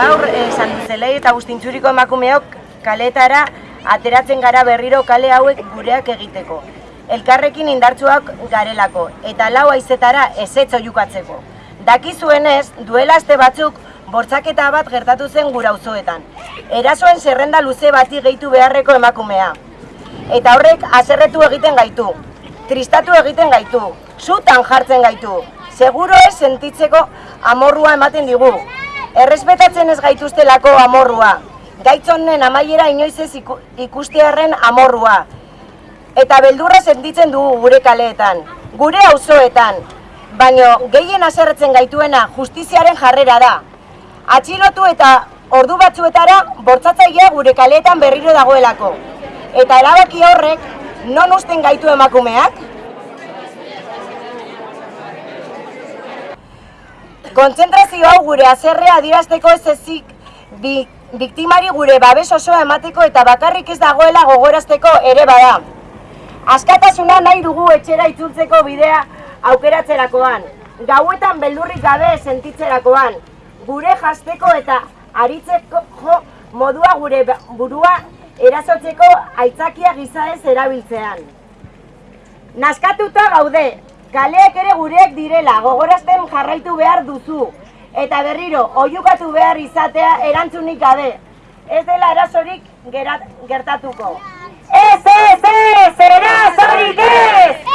esan duzelei eta guztintzuriko emakumeok kaletara ateratzen gara berriro kale hauek gureak egiteko. Elkarrekin indartsuak garelako eta lau aizetara ezetzo jukatzeko. Dakizuenez, duela aste batzuk bortzaketa bat gertatu zen gura auzoetan. Erasoen zerrenda luze bati gehitu beharreko emakumea. Eta horrek haserretu egiten gaitu, tristatu egiten gaitu, zutan jartzen gaitu, seguro ez sentitzeko amorrua ematen digu. Errespetatzen ez gaituztelako amorrua, gaitzonen amaiera inoiz ez iku- ikustearren amorrua. Eta beldurra sentitzen dugu gure kaleetan, gure auzoetan, baino gehien haserretzen gaituena justiziaren jarrera da. Atxilotu eta ordu batzuetara bortzatzailea gure kaleetan berriro dagoelako. Eta erabaki horrek non usten gaitu emakumeak? Kontzentrazio hau gure azerrea adirazteko ez ezik bi, biktimari gure babes osoa emateko eta bakarrik ez dagoela gogorazteko ere bada. Askatasuna nahi dugu etxera itzultzeko bidea aukeratzerakoan, gauetan beldurrik gabe sentitzerakoan, gure jasteko eta aritzeko jo modua gure ba- burua erasotzeko aitzakia gisa ez erabiltzean. Naskatuta gaude, galeak ere gureek direla, gogorazten jarraitu behar duzu, eta berriro, oiukatu behar izatea erantzunik gabe. Ez dela erasorik gerat, gertatuko. Ez, ez, ez, erasorik ez!